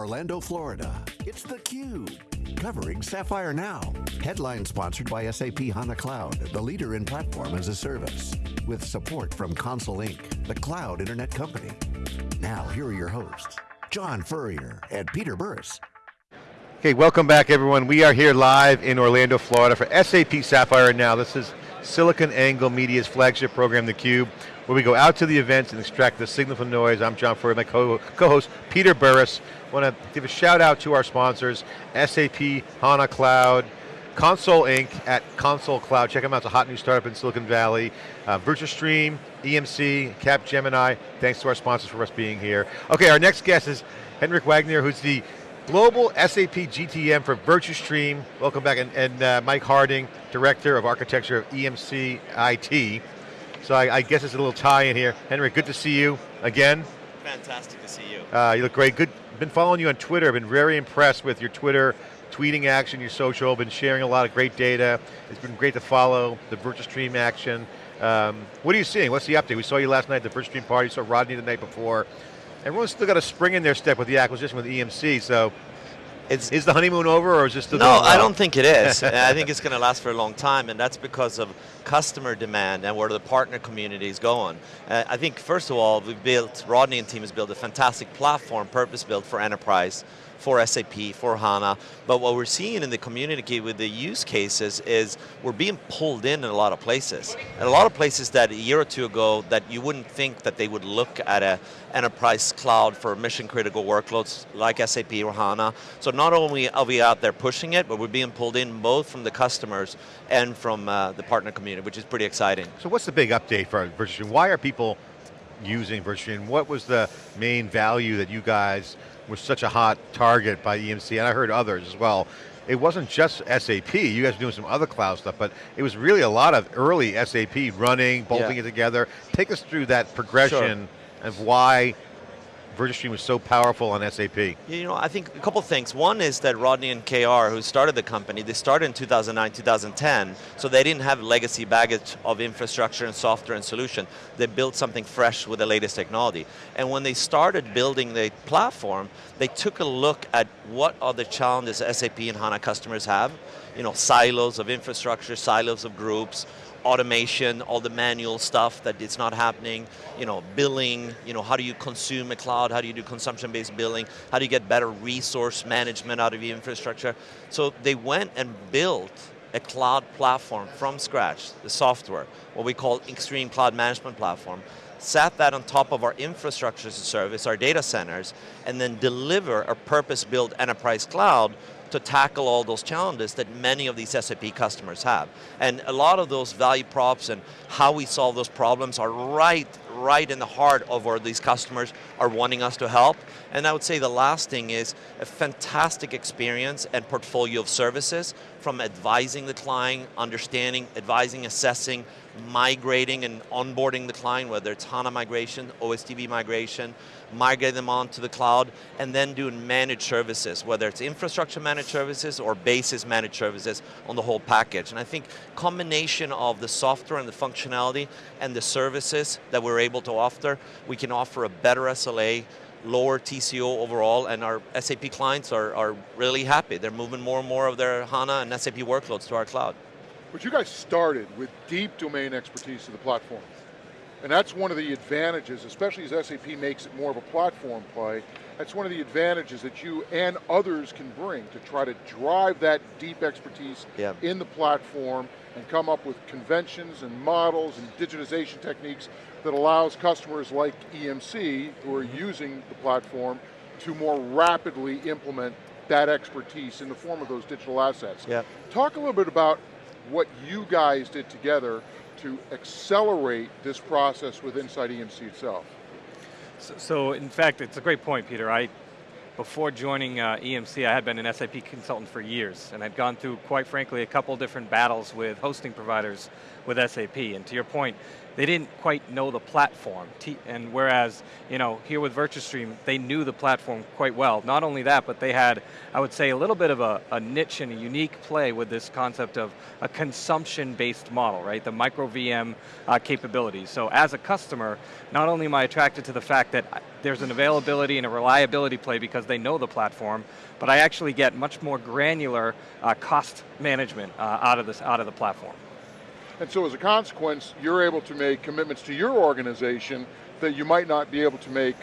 Orlando, Florida, it's theCUBE, covering Sapphire Now. Headline sponsored by SAP HANA Cloud, the leader in platform as a service. With support from Console Inc., the cloud internet company. Now, here are your hosts, John Furrier and Peter Burris. Okay, welcome back everyone. We are here live in Orlando, Florida for SAP Sapphire Now. This is SiliconANGLE Media's flagship program, theCUBE, where we go out to the events and extract the signal from noise. I'm John Furrier, my co-host Peter Burris want to give a shout out to our sponsors, SAP, HANA Cloud, Console Inc. at Console Cloud. Check them out, it's a hot new startup in Silicon Valley. Uh, VirtuStream, EMC, Capgemini. Thanks to our sponsors for us being here. Okay, our next guest is Henrik Wagner, who's the Global SAP GTM for VirtuStream. Welcome back, and, and uh, Mike Harding, Director of Architecture of EMC IT. So I, I guess it's a little tie in here. Henry, good to see you again. Fantastic to see you. Uh, you look great. Good. Been following you on Twitter. I've been very impressed with your Twitter tweeting action, your social. Been sharing a lot of great data. It's been great to follow the VirtuStream action. Um, what are you seeing? What's the update? We saw you last night at the VirtuStream party. Saw Rodney the night before. Everyone's still got a spring in their step with the acquisition with EMC. So it's, is the honeymoon over or is this still No, I don't think it is. I think it's going to last for a long time and that's because of customer demand and where the partner community is going. Uh, I think first of all, we've built, Rodney and team has built a fantastic platform, purpose-built for enterprise for SAP, for HANA, but what we're seeing in the community with the use cases is we're being pulled in in a lot of places. And a lot of places that a year or two ago that you wouldn't think that they would look at a enterprise cloud for mission critical workloads like SAP or HANA. So not only are we out there pushing it, but we're being pulled in both from the customers and from uh, the partner community, which is pretty exciting. So what's the big update for VirtuStream? Why are people using VirtuStream? What was the main value that you guys was such a hot target by EMC, and I heard others as well. It wasn't just SAP, you guys were doing some other cloud stuff, but it was really a lot of early SAP running, bolting yeah. it together. Take us through that progression sure. of why VirtuStream was so powerful on SAP? You know, I think a couple things. One is that Rodney and KR, who started the company, they started in 2009, 2010, so they didn't have legacy baggage of infrastructure and software and solution. They built something fresh with the latest technology. And when they started building the platform, they took a look at what are the challenges SAP and HANA customers have, you know, silos of infrastructure, silos of groups, automation, all the manual stuff that it's not happening, you know, billing, you know, how do you consume a cloud, how do you do consumption-based billing, how do you get better resource management out of your infrastructure. So they went and built a cloud platform from scratch, the software, what we call xStream Cloud Management Platform, sat that on top of our infrastructure as a service, our data centers, and then deliver a purpose-built enterprise cloud to tackle all those challenges that many of these SAP customers have. And a lot of those value props and how we solve those problems are right, right in the heart of where these customers are wanting us to help. And I would say the last thing is a fantastic experience and portfolio of services from advising the client, understanding, advising, assessing, migrating and onboarding the client, whether it's HANA migration, OSDB migration, migrate them onto the cloud, and then doing managed services, whether it's infrastructure managed services or basis managed services on the whole package. And I think combination of the software and the functionality and the services that we're able to offer, we can offer a better SLA, lower TCO overall, and our SAP clients are, are really happy. They're moving more and more of their HANA and SAP workloads to our cloud. But you guys started with deep domain expertise to the platform. And that's one of the advantages, especially as SAP makes it more of a platform play, that's one of the advantages that you and others can bring to try to drive that deep expertise in the platform and come up with conventions and models and digitization techniques that allows customers like EMC who are using the platform to more rapidly implement that expertise in the form of those digital assets. Yep. Talk a little bit about what you guys did together to accelerate this process with inside EMC itself. So, so, in fact, it's a great point, Peter. I, before joining uh, EMC, I had been an SAP consultant for years, and I'd gone through, quite frankly, a couple different battles with hosting providers with SAP. And to your point, they didn't quite know the platform. And whereas, you know, here with VirtuStream, they knew the platform quite well. Not only that, but they had, I would say, a little bit of a, a niche and a unique play with this concept of a consumption-based model, right? The micro VM uh, capabilities. So as a customer, not only am I attracted to the fact that there's an availability and a reliability play because they know the platform, but I actually get much more granular uh, cost management uh, out, of this, out of the platform. And so as a consequence, you're able to make commitments to your organization that you might not be able to make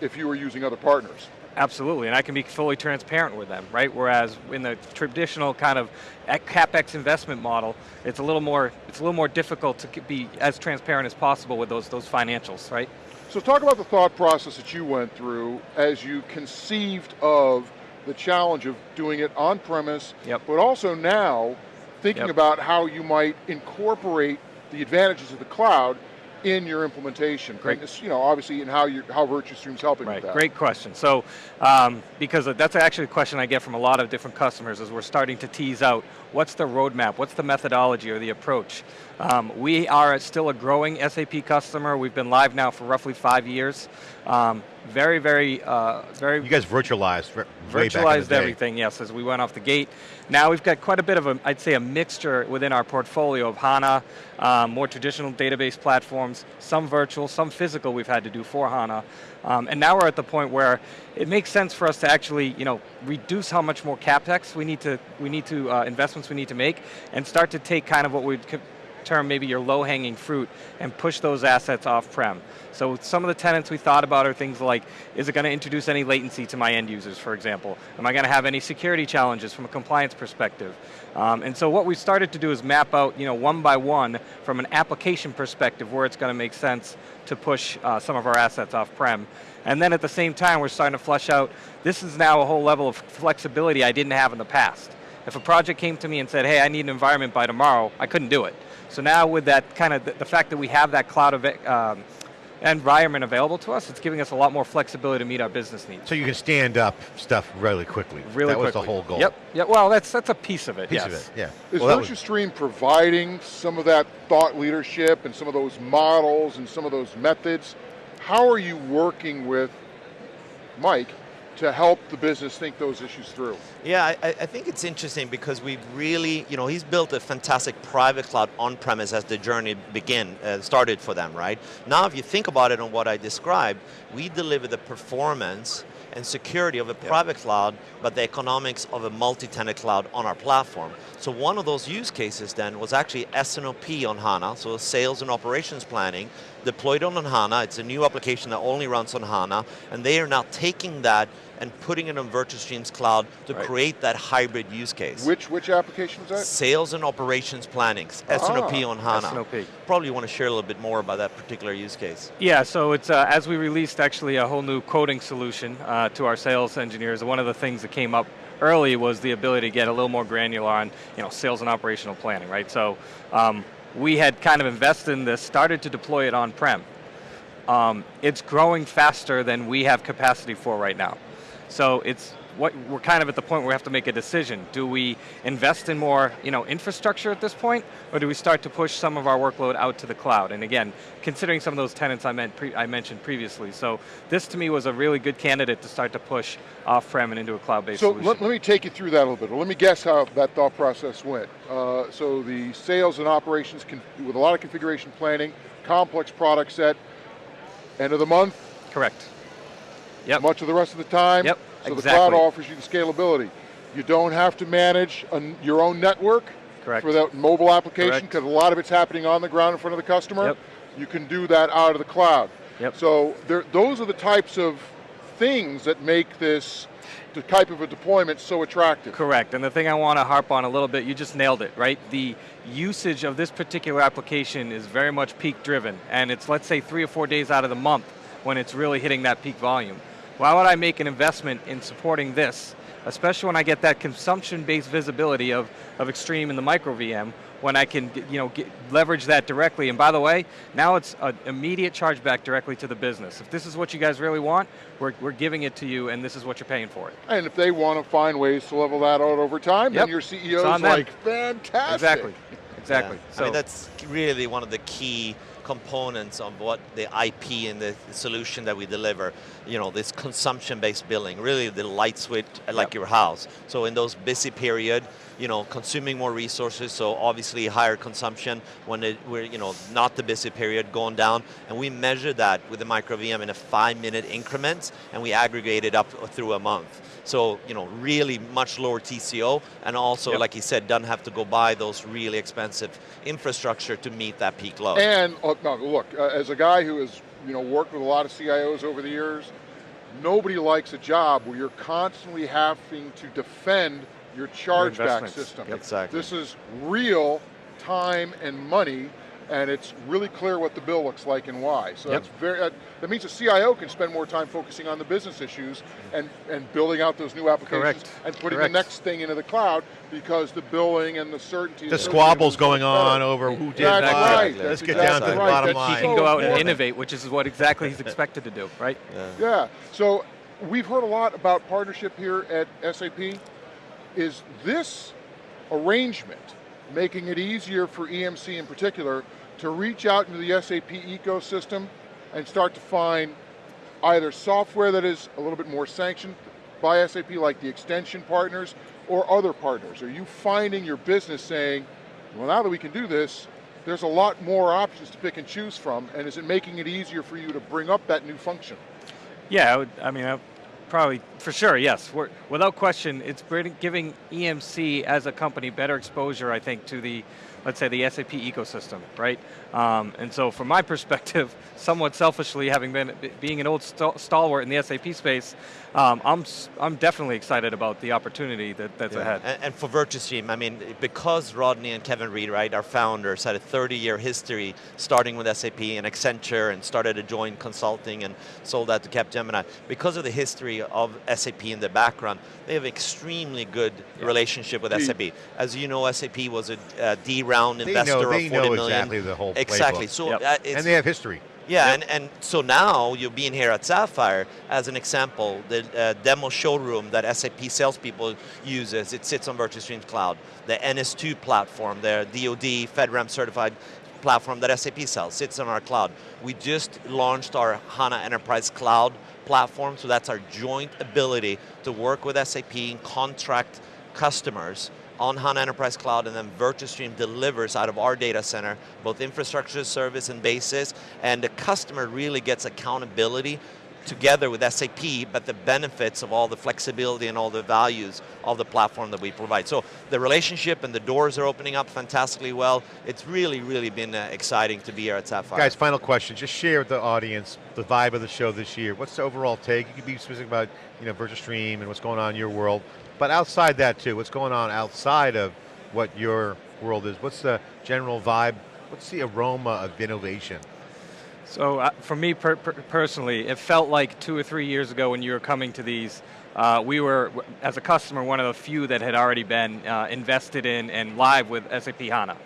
if you were using other partners. Absolutely, and I can be fully transparent with them, right? Whereas in the traditional kind of capex investment model, it's a little more it's a little more difficult to be as transparent as possible with those those financials, right? So talk about the thought process that you went through as you conceived of the challenge of doing it on premise, yep. but also now thinking yep. about how you might incorporate the advantages of the cloud in your implementation? Great. And you know, obviously, in how you how VirtuStream's helping right. with that. Great question. So, um, because that's actually a question I get from a lot of different customers as we're starting to tease out what's the roadmap, what's the methodology or the approach. Um, we are still a growing SAP customer. We've been live now for roughly five years. Um, very, very, uh, very. You guys virtualized. Virtualized everything, yes, as we went off the gate. Now we've got quite a bit of a, I'd say a mixture within our portfolio of HANA, um, more traditional database platforms, some virtual, some physical we've had to do for HANA. Um, and now we're at the point where it makes sense for us to actually, you know, reduce how much more capex we need to, we need to, uh, investments we need to make, and start to take kind of what we'd term maybe your low-hanging fruit and push those assets off-prem. So some of the tenants we thought about are things like, is it going to introduce any latency to my end users, for example? Am I going to have any security challenges from a compliance perspective? Um, and so what we started to do is map out, you know, one by one, from an application perspective, where it's going to make sense to push uh, some of our assets off-prem. And then at the same time, we're starting to flush out, this is now a whole level of flexibility I didn't have in the past. If a project came to me and said, hey, I need an environment by tomorrow, I couldn't do it. So now with that kind of, the, the fact that we have that cloud um, environment available to us, it's giving us a lot more flexibility to meet our business needs. So you can stand up stuff really quickly. Really that quickly. was the whole goal. Yep, yep. well that's, that's a piece of it, piece yes. of it, yeah. Is well, VirtuStream providing some of that thought leadership and some of those models and some of those methods? How are you working with Mike to help the business think those issues through? Yeah, I, I, think it's interesting because we've really, you know, he's built a fantastic private cloud on-premise as the journey begin, uh, started for them, right? Now if you think about it on what I described, we deliver the performance and security of a private cloud, but the economics of a multi-tenant cloud on our platform. So one of those use cases then was actually S&OP on HANA, so sales and operations planning, deployed on HANA, it's a new application that only runs on HANA, and they are now taking that and putting it on VirtuStream's cloud to right. create that hybrid use case. Which which application is that? Sales and operations planning, S&OP ah, on HANA. S&OP. Probably want to share a little bit more about that particular use case. Yeah, so it's uh, as we released actually a whole new coding solution uh, to our sales engineers, one of the things that came up early was the ability to get a little more granular on you know, sales and operational planning, right? So um, we had kind of invested in this, started to deploy it on-prem. Um, it's growing faster than we have capacity for right now. So it's what we're kind of at the point where we have to make a decision. Do we invest in more you know, infrastructure at this point, or do we start to push some of our workload out to the cloud? And again, considering some of those tenants I, meant I mentioned previously. So this to me was a really good candidate to start to push off-prem and into a cloud-based so solution. let, let, me take you through that a little bit. Let me guess how that thought process went. Uh, so the sales and operations, with a lot of configuration planning, complex product set, end of the month? Correct. Yep. Much of the rest of the time? Yep, So exactly. the cloud offers you the scalability. You don't have to manage a, your own network Correct. for that mobile application because a lot of it's happening on the ground in front of the customer. Yep. You can do that out of the cloud. Yep. So there, those are the types of things that make this the type of a deployment so attractive. Correct, and the thing I want to harp on a little bit, you just nailed it, right? The usage of this particular application is very much peak driven, and it's let's say three or four days out of the month when it's really hitting that peak volume. Why would I make an investment in supporting this, especially when I get that consumption-based visibility of, of xStream and the micro VM, when I can you know, get, leverage that directly. And by the way, now it's an immediate chargeback directly to the business. If this is what you guys really want, we're, we're giving it to you and this is what you're paying for it. And if they want to find ways to level that out over time, Yep. then your It's CEO's on like, fantastic. Exactly, exactly. Yeah. So I mean, that's really one of the key components of what the IP and the solution that we deliver. You know, this consumption-based billing, really the light switch like Yep. your house. So in those busy period, you know, consuming more resources, so obviously higher consumption when it, we're, you know, not the busy period going down, and we measure that with the micro VM in a five minute increments, and we aggregate it up through a month. So, you know, really much lower TCO, and also, Yep. like you said, doesn't have to go buy those really expensive infrastructure to meet that peak load. And uh, no, look, uh, as a guy who has you know worked with a lot of CIOs over the years, nobody likes a job where you're constantly having to defend your chargeback system. Exactly. This is real time and money, and it's really clear what the bill looks like and why. So Yep. that's very. Uh, that means the CIO can spend more time focusing on the business issues and and building out those new applications Correct. and putting Correct. the next thing into the cloud because the billing and the certainty. The squabbles going much better. on over who did That's what. right. Let's get down to the right. bottom That's line. He can go out and innovate, which is what exactly he's expected to do, right? Yeah. Yeah, so we've heard a lot about partnership here at SAP. Is this arrangement making it easier for EMC in particular to reach out into the SAP ecosystem and start to find either software that is a little bit more sanctioned by SAP, like the extension partners, or other partners? Are you finding your business saying, well, now that we can do this, there's a lot more options to pick and choose from, and is it making it easier for you to bring up that new function? Yeah, I, would, I mean, I probably for sure, yes. We're, without question, it's giving EMC as a company better exposure, I think, to the, let's say, the SAP ecosystem, right? Um, and so, from my perspective, somewhat selfishly, having been being an old st- stalwart in the SAP space, um, I'm I'm definitely excited about the opportunity that, that's ahead. And, and for VirtuStream, I mean, because Rodney and Kevin Reid, right, our founders, had a 30-year history starting with SAP and Accenture and started a joint consulting and sold that to Capgemini. Because of the history of SAP in the background, they have an extremely good relationship with SAP. As you know, SAP was a D round They investor know, they of 40 know million. exactly the whole Exactly. playbook. So Yep. uh, it's and they have history. yeah, and, and so now you're being here at Sapphire, as an example, the uh, demo showroom that SAP salespeople uses, it sits on VirtuStream Cloud. The NS2 platform, their DoD FedRAMP certified platform that SAP sells, sits on our cloud. We just launched our HANA Enterprise Cloud platform, so that's our joint ability to work with SAP and contract customers on HANA Enterprise Cloud and then VirtuStream delivers out of our data center, both infrastructure service and basis, and the customer really gets accountability together with SAP, but the benefits of all the flexibility and all the values of the platform that we provide. So the relationship and the doors are opening up fantastically well. It's really, really been uh, exciting to be here at Sapphire. Guys, final question. Just share with the audience the vibe of the show this year. What's the overall take? You could be specific about you know VirtuStream and what's going on in your world, but outside that too, what's going on outside of what your world is? What's the general vibe? What's the aroma of innovation? So uh, for me per per personally, it felt like two or three years ago when you were coming to these, uh, we were, as a customer, one of the few that had already been uh, invested in and live with SAP HANA.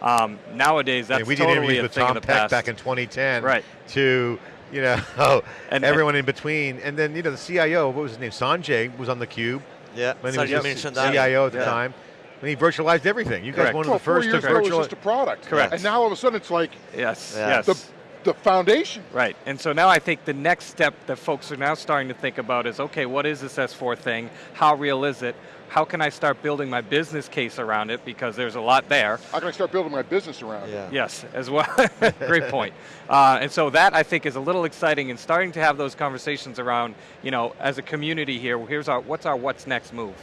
Um, nowadays, I that's mean, we did totally interviews a with thing Tom Peck past. back in 2010 Right. to, you know, And- everyone in between. And then, you know, the CIO, what was his name? Sanjay was on the cube yeah, when he was Sanjay just mentioned that. CIO at the Yeah. time. When he virtualized everything. You guys Correct. one of well, the first four to years ago it was just a product. Correct. And now all of a sudden it's like Yes, yes. the, the foundation. Right, and so now I think the next step that folks are now starting to think about is, okay, what is this S4 thing? How real is it? How can I start building my business case around it? Because there's a lot there. How can I start building my business around it? Yes, as well. Great point. Uh, and so that I think is a little exciting and starting to have those conversations around, you know, as a community here, here's our, what's our what's next move?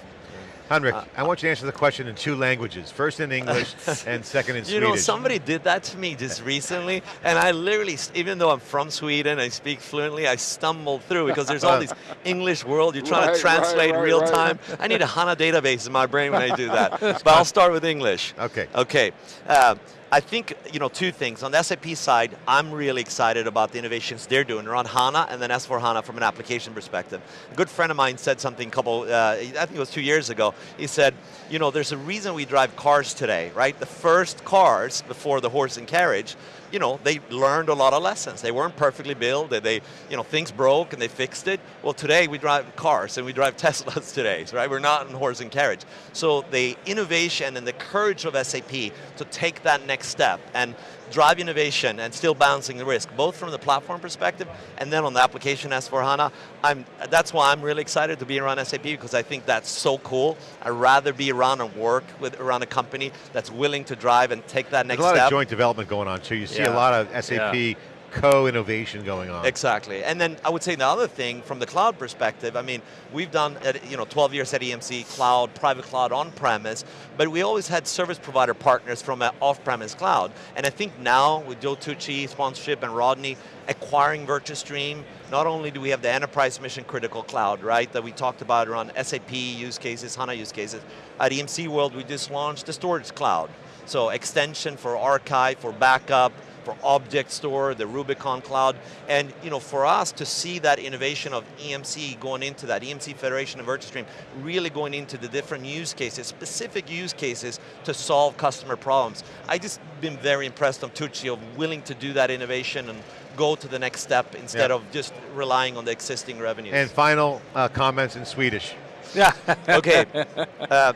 Henrik, Uh, I want you to answer the question in two languages. First in English and second in You Swedish. You know, somebody did that to me just recently, and I literally, even though I'm from Sweden, I speak fluently, I stumbled through because there's all these English world, you're trying Right, to translate right, right, real right. time. I need a HANA database in my brain when I do that. but I'll start with English. Okay. Okay. Uh, I think, you know, two things. On the SAP side, I'm really excited about the innovations they're doing around HANA and then S4 HANA from an application perspective. A good friend of mine said something a couple, uh, I think it was two years ago. He said, you know, there's a reason we drive cars today, right? The first cars before the horse and carriage you know, they learned a lot of lessons. They weren't perfectly built, they, they, you know, things broke and they fixed it. Well, today we drive cars and we drive Teslas today, right? We're not in horse and carriage. So the innovation and the courage of SAP to take that next step and drive innovation and still balancing the risk, both from the platform perspective and then on the application S4HANA. I'm, that's why I'm really excited to be around SAP because I think that's so cool. I'd rather be around and work with around a company that's willing to drive and take that next There's a lot step. of joint development going on too. You see a Yeah. A lot of SAP Yeah. co-innovation going on. Exactly, and then I would say the other thing from the cloud perspective, I mean, we've done you know 12 years at EMC, cloud, private cloud, on-premise, but we always had service provider partners from an off-premise cloud, and I think now with Joe Tucci sponsorship and Rodney acquiring VirtuStream, not only do we have the enterprise mission critical cloud, right, that we talked about around SAP use cases, HANA use cases, at EMC World we just launched the storage cloud. So extension for archive, for backup, for object store, the Rubicon cloud, and you know, for us to see that innovation of EMC going into that, EMC Federation and VirtuStream, really going into the different use cases, specific use cases to solve customer problems. I just been very impressed on Tucci of willing to do that innovation and go to the next step instead Yeah. of just relying on the existing revenues. And final uh, comments in Swedish. Yeah. okay.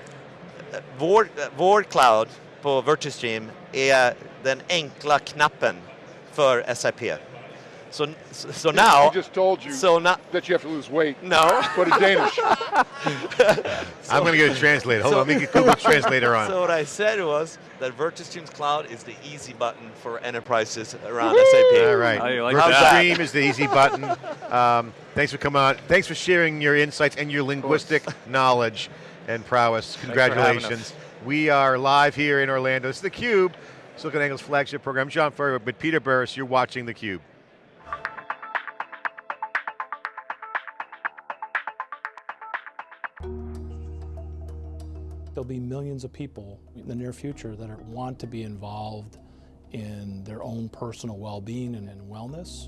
Vår, eh, vår cloud på VirtuStream är den enkla knappen för SAP. So, so, so now... He just told you So now... that you have to lose weight. No. But in Danish. I'm going to get a translator. Hold so- on, let me get Google Translator on. So what I said was that VirtuStream's cloud is the easy button for enterprises around SAP. All right. How like Virtual that? Stream is the easy button. Um, thanks for coming on. Thanks for sharing your insights and your linguistic knowledge and prowess. for having Congratulations. We are live here in Orlando. Is theCUBE, Silicon Angle's flagship program. I'm John Furrier with Peter Burris. You're watching theCUBE. There'll be millions of people in the near future that want to be involved in their own personal well-being and in wellness.